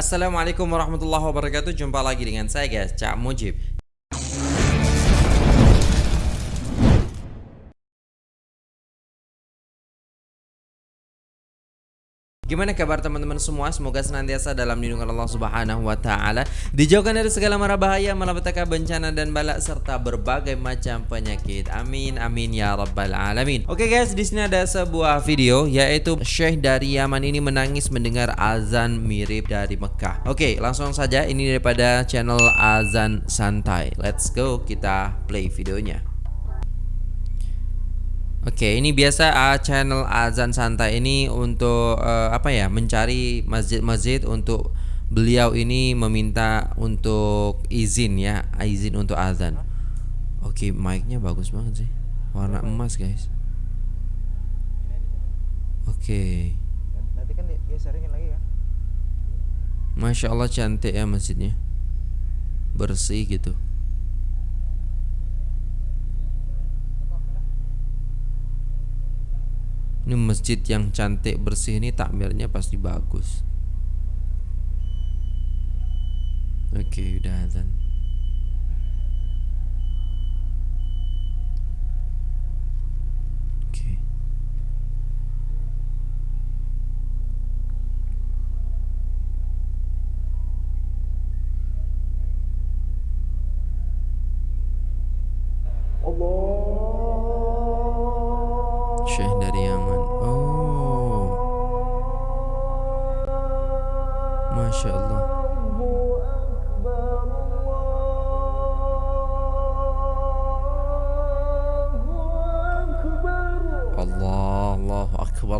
Assalamualaikum warahmatullahi wabarakatuh. Jumpa lagi dengan saya guys. Cak Mujib Gimana kabar teman-teman semua? Semoga senantiasa dalam lindungan Allah Subhanahu wa taala, dijauhkan dari segala mara bahaya, malapetaka bencana dan balak serta berbagai macam penyakit. Amin amin ya rabbal alamin. Oke guys, di sini ada sebuah video yaitu Syekh dari Yaman ini menangis mendengar azan mirip dari Mekah. Oke, langsung saja ini daripada channel Azan Santai. Let's go, kita play videonya. Oke, ini biasa uh, channel azan santai ini untuk uh, apa ya? Mencari masjid-masjid untuk beliau ini meminta untuk izin ya, izin untuk azan. Oke, mic-nya bagus banget sih. Warna emas, guys. Oke. Nanti kan dia sharingin lagi ya. Masya Allah cantik ya masjidnya. Bersih gitu. Ini masjid yang cantik bersih ini takmirnya pasti bagus. Oke, udah azan. Syekh Allah Akbar,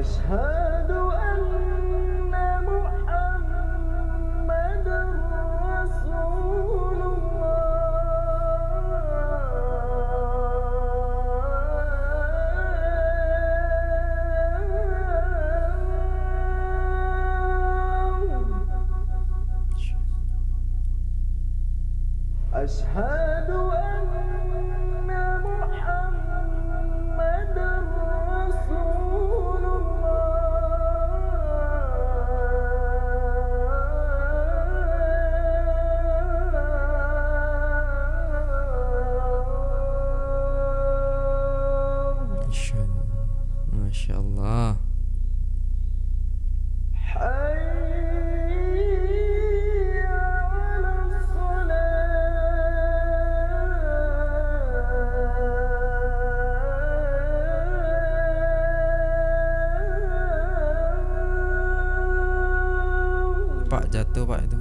أشهد أن رسول الله. أشهد أن Masya Allah. Pak jatuh pak itu.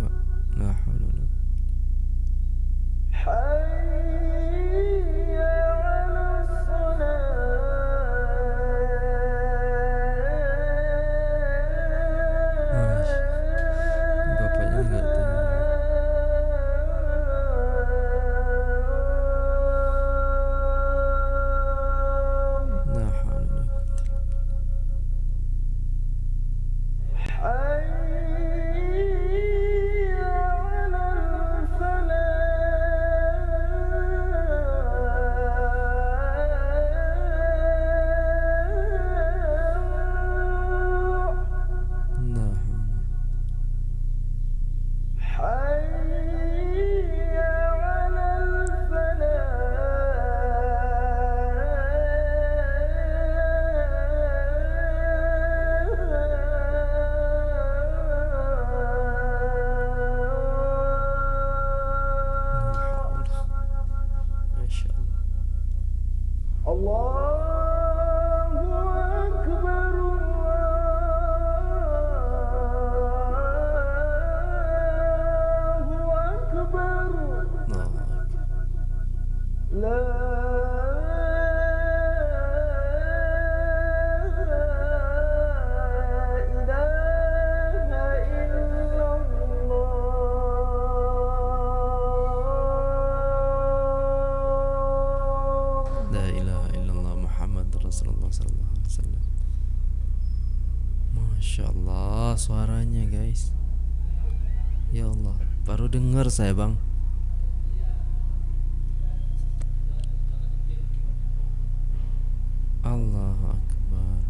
Allah Rasulullah Sallallahu Alaihi Wasallam. Masya Allah suaranya guys. Ya Allah baru dengar saya bang. Allah Akbar.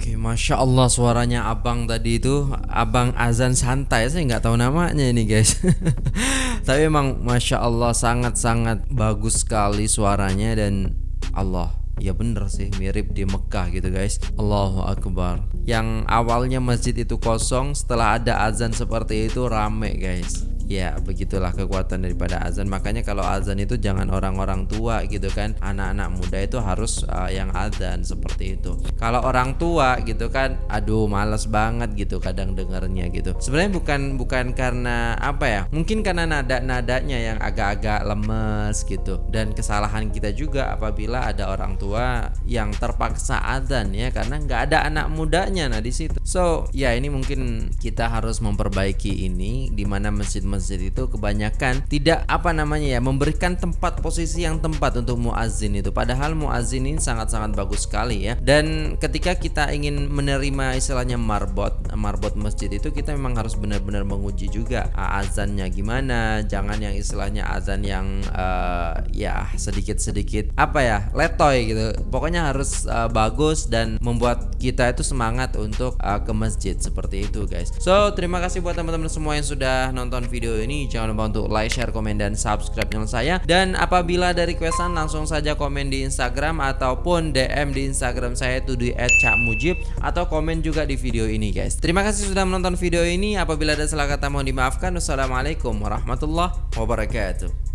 Oke Masya Allah suaranya abang tadi itu Abang azan santai. Saya nggak tahu namanya ini guys. Tapi emang Masya Allah sangat-sangat bagus sekali suaranya Dan Allah Ya bener sih mirip di Mekah gitu guys. Allahu Akbar. Yang awalnya masjid itu kosong Setelah ada azan seperti itu rame guys Ya begitulah kekuatan daripada azan. Makanya kalau azan itu jangan orang-orang tua gitu kan. Anak-anak muda itu harus uh, yang azan seperti itu. Kalau orang tua gitu kan Aduh males banget gitu kadang dengernya gitu. Sebenarnya bukan bukan karena apa ya? Mungkin karena nada-nadanya yang agak-agak lemes gitu. Dan kesalahan kita juga apabila ada orang tua yang terpaksa azan ya Karena nggak ada anak mudanya nah di situ. So ya ini mungkin kita harus memperbaiki ini Di mana masjid-masjid masjid itu kebanyakan tidak apa namanya ya memberikan tempat posisi yang tempat untuk muazin itu. Padahal muazin ini sangat-sangat bagus sekali ya. Dan ketika kita ingin menerima istilahnya marbot marbot masjid itu kita memang harus benar-benar menguji juga uh, azannya gimana jangan yang istilahnya azan yang uh, ya sedikit-sedikit apa ya letoy gitu. Pokoknya harus uh, bagus dan membuat kita itu semangat untuk uh, ke masjid seperti itu guys. So terima kasih buat teman-teman semua yang sudah nonton video ini jangan lupa untuk like, share, komen, dan subscribe channel saya. Dan apabila dari requestan langsung saja komen di Instagram ataupun DM di Instagram saya itu di @cakmujib atau komen juga di video ini guys. Terima kasih sudah menonton video ini. Apabila ada salah kata mohon dimaafkan. Wassalamualaikum warahmatullahi wabarakatuh